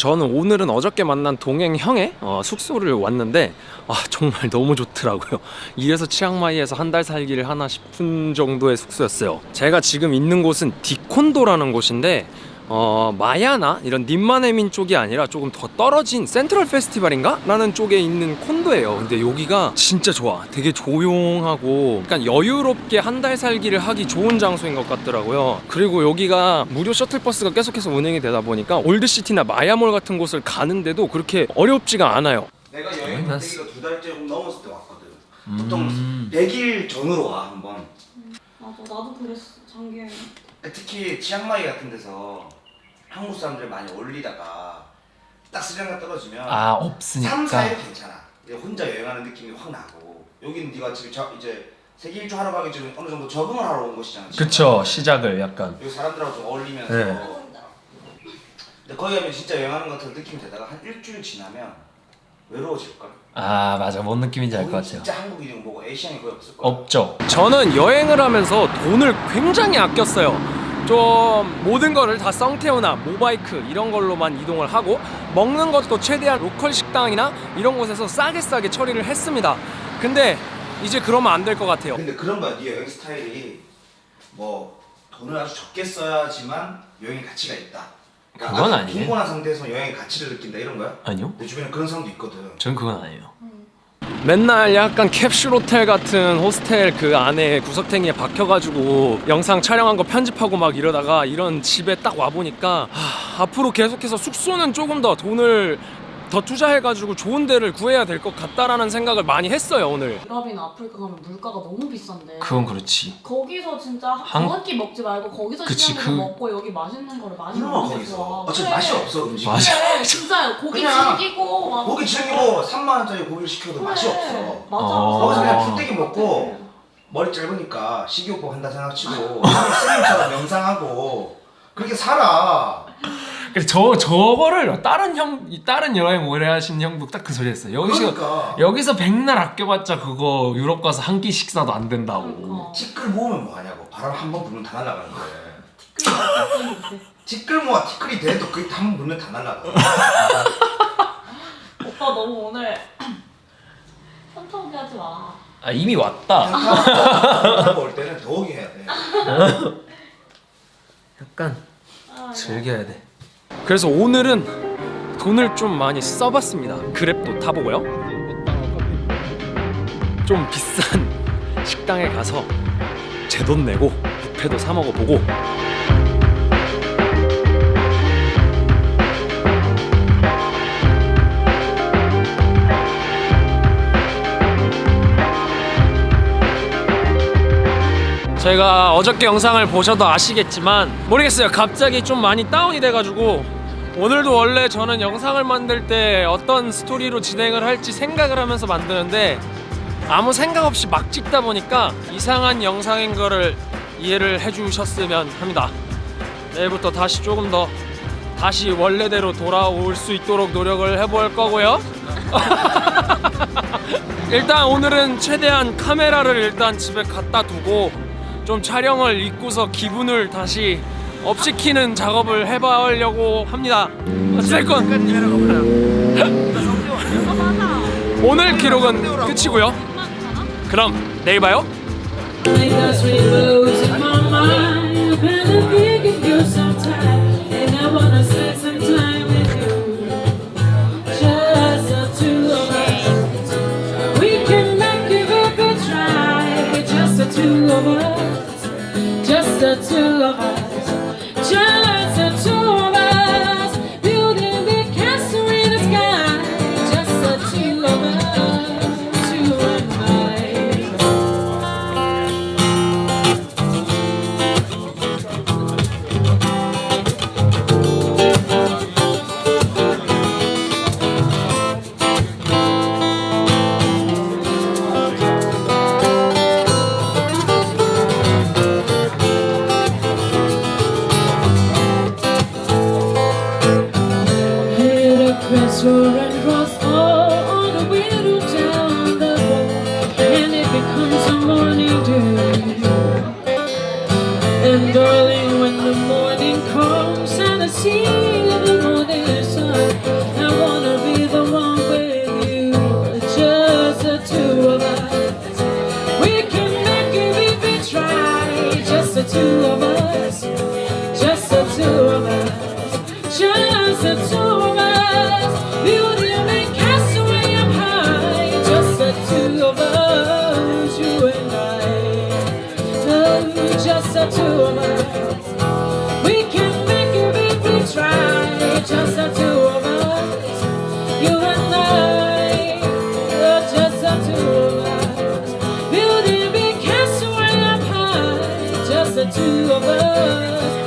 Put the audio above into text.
저는 오늘은 어저께 만난 동행 형의 어, 숙소를 왔는데 아 정말 너무 좋더라고요. 이래서 치앙마이에서 한 달 살기를 하나 싶은 정도의 숙소였어요. 제가 지금 있는 곳은 디콘도라는 곳인데 어, 마야나 이런 님마네민 쪽이 아니라 조금 더 떨어진 센트럴 페스티벌인가? 라는 쪽에 있는 콘도예요 근데 여기가 진짜 좋아 되게 조용하고 약간 여유롭게 한 달 살기를 하기 좋은 장소인 것 같더라고요 그리고 여기가 무료 셔틀버스가 계속해서 운행이 되다 보니까 올드시티나 마야몰 같은 곳을 가는데도 그렇게 어렵지가 않아요 내가 여행 난 가기가 두 달째 넘었을 때 왔거든. 음. 보통 100일 전으로 와 나도 그랬어 장기여행 특히 치앙마이 같은 데서 한국 사람들 많이 올리다가 딱 스리랑카 떨어지면 아 3, 없으니까 4일 괜찮아. 이제 혼자 여행하는 느낌이 확 나고 여기는 네가 지금 저, 이제 세계 일주 하러 가기 전에 어느 정도 적응을 하러 온 곳이잖아. 그쵸 시작을 약간 여기 사람들하고 좀 어울리면서 네. 근데 거기 가면 진짜 여행하는 것 같은 느낌이 되다가 한 일주일 지나면 외로워질걸? 아 맞아 뭔 느낌인지 알 것 같아요 진짜 한국 이름 보고 에이시안이 거의 없을 거야. 없죠. 저는 여행을 하면서 돈을 굉장히 아꼈어요. 좀 모든 거를 다 썽태우나 모바이크 이런 걸로만 이동을 하고 먹는 것도 최대한 로컬 식당이나 이런 곳에서 싸게 싸게 처리를 했습니다. 근데 이제 그러면 안 될 것 같아요. 근데 그런 거야. 네 여행 스타일이 뭐 돈을 아주 적게 써야지만 여행 가치가 있다. 그러니까 그건 아니에요. 빈곤한 상태에서 여행 가치를 느낀다 이런 거야? 아니요. 내 주변에 그런 사람도 있거든. 전 그건 아니에요. 맨날 약간 캡슐 호텔 같은 호스텔 그 안에 구석탱이에 박혀가지고 영상 촬영한 거 편집하고 막 이러다가 이런 집에 딱 와보니까 하, 앞으로 계속해서 숙소는 조금 더 돈을 더 투자해가지고 좋은 데를 구해야 될 것 같다라는 생각을 많이 했어요 오늘 유럽이나 아프리카 가면 물가가 너무 비싼데 그렇지 거기서 진짜 한- 한끼 먹지 말고 거기서 그치, 시장에서 그- 먹고 여기 맛있는 거를 많이 먹는 게 거기서 어차피 그래. 맛이 없어 음식. 맞아. 그래 진짜요 고기 그냥 즐기고 막 고기 즐기고 3만 원짜리 고기를 시켜도 맛이 그래. 없어. 맞아 어. 거기서 그냥 어. 풀떼기 먹고 머리 짧으니까 식이요법 한다 생각치고 스님처럼 명상하고 그렇게 살아. 그래서 저 저거를 다른 형 다른 여행 오래 하신 형도 딱 그 소리 했어요 여기서 그러니까 여기서 백날 아껴봤자 그거 유럽 가서 한 끼 식사도 안 된다고 그러니까. 티끌 모으면 뭐 하냐고 바람 한 번 불면 다 날아가는 거야. 티끌 티끌 모아 티끌이 돼도 그게 한번 불면 다 날아가. 오빠 너무 오늘 현타오게 하지 마 아 이미 왔다 올 때는 더욱이 해야 돼. 약간 아, 즐겨야 돼. 그래서 오늘은 돈을 좀 많이 써봤습니다. 그랩도 타보고요. 좀 비싼 식당에 가서 제 돈 내고 뷔페도 사 먹어보고 제가 어저께 영상을 보셔도 아시겠지만 모르겠어요 갑자기 좀 많이 다운이 돼가지고 오늘도 원래 저는 영상을 만들 때 어떤 스토리로 진행을 할지 생각을 하면서 만드는데 아무 생각 없이 막 찍다 보니까 이상한 영상인 거를 이해를 해주셨으면 합니다. 내일부터 다시 조금 더 다시 원래대로 돌아올 수 있도록 노력을 해볼 거고요. 일단 오늘은 최대한 카메라를 일단 집에 갖다 두고 좀 촬영을 잊고서 기분을 다시 업시키는 작업을 해보려고 합니다. 어쨌건 오늘 기록은 끝이고요. 그럼 내일 봐요. two of us.